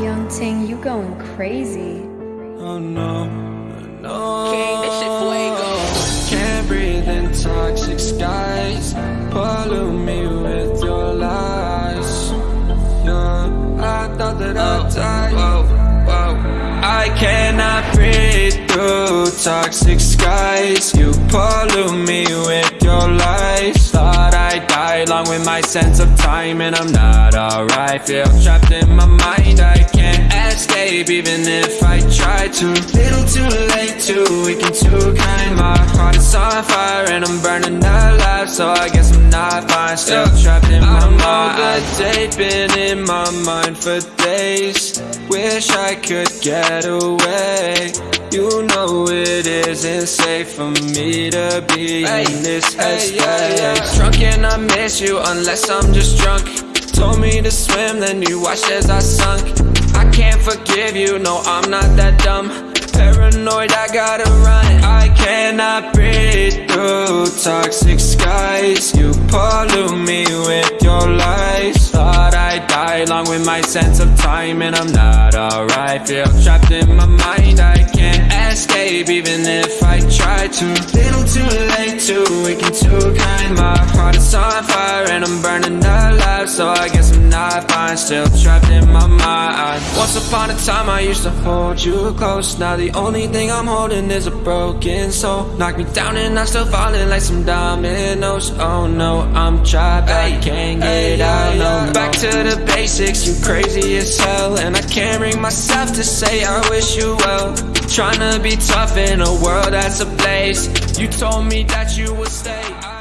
Young Ting, you going crazy. Oh no, no. King, this shit fuego. Can't breathe in toxic skies. Pollute me with your lies. Yeah, I thought that I'd oh, die. Whoa, whoa. I cannot breathe through toxic skies. You pollute me with your lies. Thought I'd die along with my sense of time, and I'm not alright. Feel trapped in my mind. Escape even if I try to. Little too late, too weak and too kind. My heart is on fire and I'm burning alive, so I guess I'm not fine. Still trapped in my mind. All day been in my mind for days. Wish I could get away. You know it isn't safe for me to be in this headspace. Drunk and I miss you unless I'm just drunk. Told me to swim, then you watched as I sunk. Forgive you, no, I'm not that dumb. Paranoid, I gotta run. I cannot breathe through toxic skies. You pollute me with your lies. Thought I'd die along with my sense of time, and I'm not alright. Feel trapped in my mind, I escape even if I try to. Little too late, too weak and too kind. My heart is on fire and I'm burning alive, so I guess I'm not fine. Still trapped in my mind. Once upon a time, I used to hold you close. Now the only thing I'm holding is a broken soul. Knock me down and I'm still falling like some dominoes. Oh no, I'm trapped, I can't get out. No, back to the basics. You crazy as hell, and I can't bring myself to say I wish you well. Trying to be tough in a world that's a place. You told me that you would stay.